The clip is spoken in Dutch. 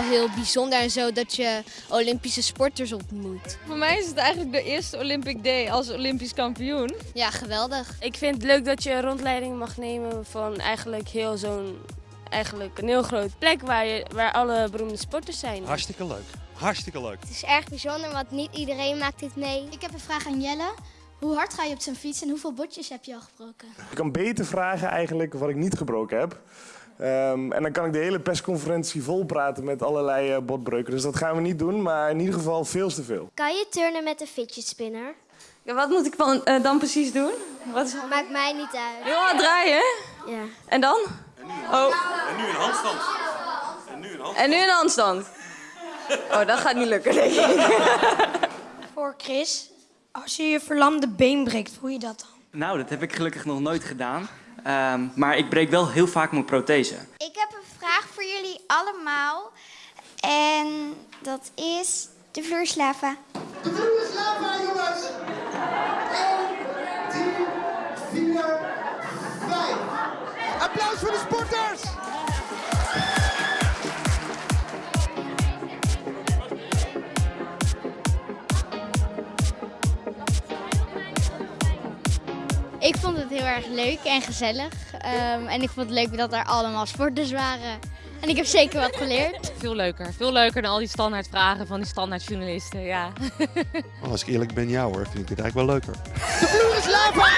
heel bijzonder en zo dat je Olympische sporters ontmoet. Voor mij is het eigenlijk de eerste Olympic Day als Olympisch kampioen. Ja, geweldig. Ik vind het leuk dat je een rondleiding mag nemen van eigenlijk heel zo'n eigenlijk een heel groot plek waar, je, waar alle beroemde sporters zijn. Hartstikke leuk. Hartstikke leuk. Het is erg bijzonder, want niet iedereen maakt dit mee. Ik heb een vraag aan Jelle. Hoe hard ga je op zo'n fiets en hoeveel botjes heb je al gebroken? Ik kan beter vragen eigenlijk wat ik niet gebroken heb. Ehm, en dan kan ik de hele persconferentie vol praten met allerlei eh, botbreuken. Dus dat gaan we niet doen, maar in ieder geval veel te veel. Kan je turnen met een fidget spinner? Ja, wat moet ik dan, eh, dan precies doen? Wat is... Maakt mij niet uit. Heel hard draaien. Ja. En dan? Oh. En nu een handstand. En nu een handstand. En nu een handstand. Oh, dat gaat niet lukken, denk ik. Voor Chris, als je je verlamde been breekt, voel je dat dan? Nou, dat heb ik gelukkig nog nooit gedaan. Ehm, maar ik breek wel heel vaak mijn prothese. Ik heb een vraag voor jullie allemaal. En dat is de vloerslaven. De vloer is lava, jongens. 1, 3, 4, 5. Applaus voor de sporters. Ik vond het heel erg leuk en gezellig. Ehm, en ik vond het leuk dat er allemaal sporters waren. En ik heb zeker wat geleerd. Veel leuker. Veel leuker dan al die standaard vragen van die standaard journalisten. Ja. Als ik eerlijk ben, jou hoor, vind ik dit eigenlijk wel leuker. De vloer is lava.